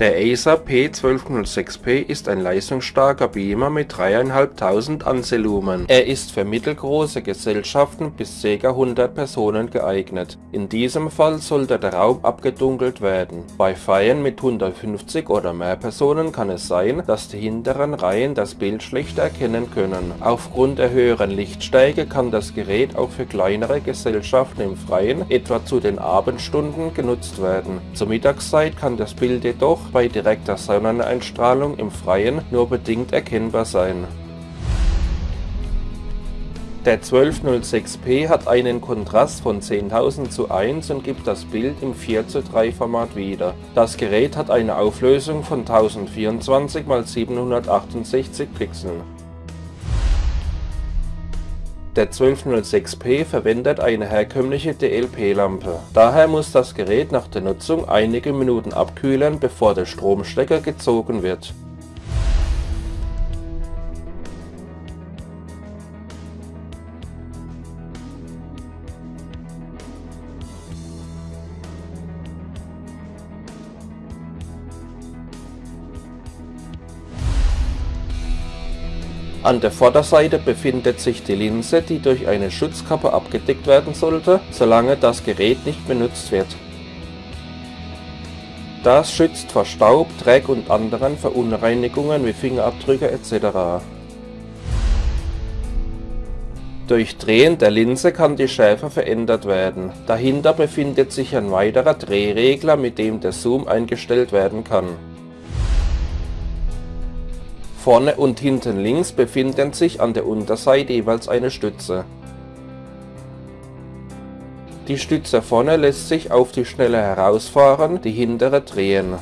Der Acer P1206P ist ein leistungsstarker Beamer mit 3500 Ansilumen. Er ist für mittelgroße Gesellschaften bis ca. 100 Personen geeignet. In diesem Fall sollte der Raum abgedunkelt werden. Bei Feiern mit 150 oder mehr Personen kann es sein, dass die hinteren Reihen das Bild schlecht erkennen können. Aufgrund der höheren Lichtstärke kann das Gerät auch für kleinere Gesellschaften im Freien, etwa zu den Abendstunden, genutzt werden. Zur Mittagszeit kann das Bild jedoch bei direkter Sonneneinstrahlung im Freien nur bedingt erkennbar sein. Der 1206p hat einen Kontrast von 10.000 zu 1 und gibt das Bild im 4 zu 3 Format wieder. Das Gerät hat eine Auflösung von 1024 x 768 Pixeln. Der 1206p verwendet eine herkömmliche DLP-Lampe. Daher muss das Gerät nach der Nutzung einige Minuten abkühlen, bevor der Stromstecker gezogen wird An der Vorderseite befindet sich die Linse, die durch eine Schutzkappe abgedeckt werden sollte, solange das Gerät nicht benutzt wird. Das schützt vor Staub, Dreck und anderen Verunreinigungen wie Fingerabdrücke etc. Durch Drehen der Linse kann die Schärfe verändert werden. Dahinter befindet sich ein weiterer Drehregler, mit dem der Zoom eingestellt werden kann Vorne und hinten links befinden sich an der Unterseite jeweils eine Stütze. Die Stütze vorne lässt sich auf die Schnelle herausfahren, die hintere drehen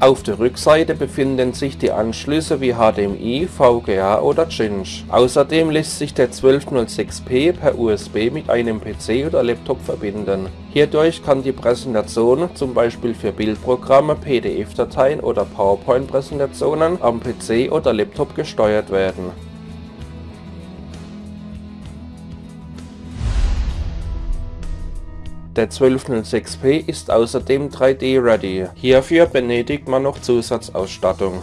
Auf der Rückseite befinden sich die Anschlüsse wie HDMI, VGA oder Cinch. Außerdem lässt sich der 1206p per USB mit einem PC oder Laptop verbinden. Hierdurch kann die Präsentation, zum Beispiel für Bildprogramme, PDF-Dateien oder PowerPoint-Präsentationen, am PC oder Laptop gesteuert werden Der 1206p ist außerdem 3D-ready, hierfür benötigt man noch Zusatzausstattung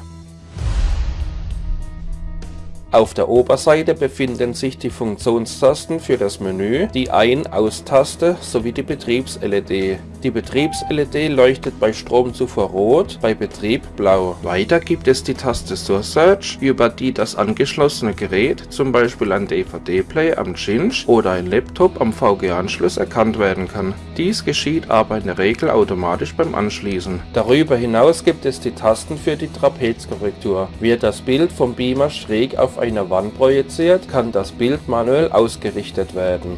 auf der Oberseite befinden sich die Funktionstasten für das Menü, die Ein-Aus-Taste sowie die Betriebs-LED. Die Betriebs-LED leuchtet bei Stromzufuhr rot, bei Betrieb blau. Weiter gibt es die Taste Source Search, über die das angeschlossene Gerät, zum Beispiel ein DVD-Player am Cinch oder ein Laptop am VGA-Anschluss erkannt werden kann. Dies geschieht aber in der Regel automatisch beim Anschließen. Darüber hinaus gibt es die Tasten für die Trapezkorrektur. Wird das Bild vom Beamer schräg auf eine Wand projiziert, kann das Bild manuell ausgerichtet werden.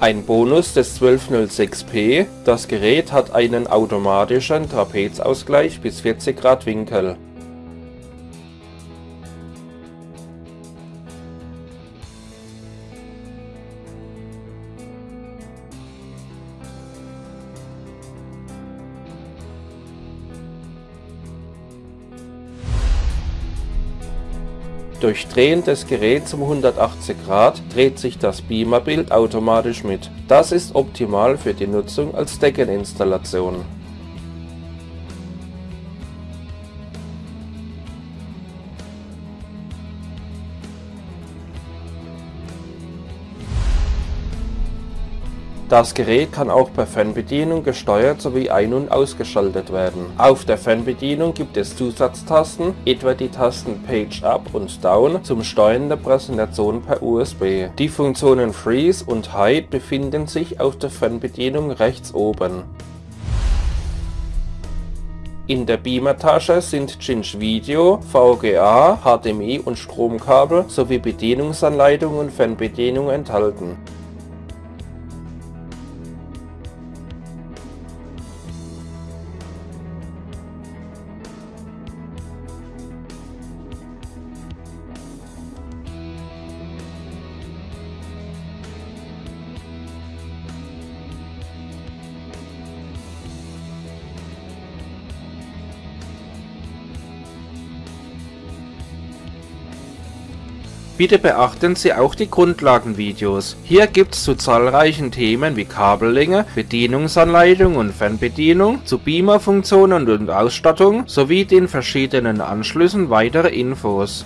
Ein Bonus des 1206p, das Gerät hat einen automatischen Trapezausgleich bis 40 Grad Winkel Durch Drehen des Geräts um 180 Grad dreht sich das Beamerbild automatisch mit. Das ist optimal für die Nutzung als Deckeninstallation Das Gerät kann auch per Fernbedienung gesteuert sowie ein- und ausgeschaltet werden. Auf der Fernbedienung gibt es Zusatztasten, etwa die Tasten Page Up und Down zum Steuern der Präsentation per USB. Die Funktionen Freeze und Hide befinden sich auf der Fernbedienung rechts oben. In der Beamer-Tasche sind Cinch Video, VGA, HDMI und Stromkabel sowie Bedienungsanleitung und Fernbedienung enthalten Bitte beachten Sie auch die Grundlagenvideos. Hier gibt's zu zahlreichen Themen wie Kabellänge, Bedienungsanleitung und Fernbedienung, zu Beamer-Funktionen und Ausstattung sowie den verschiedenen Anschlüssen weitere Infos.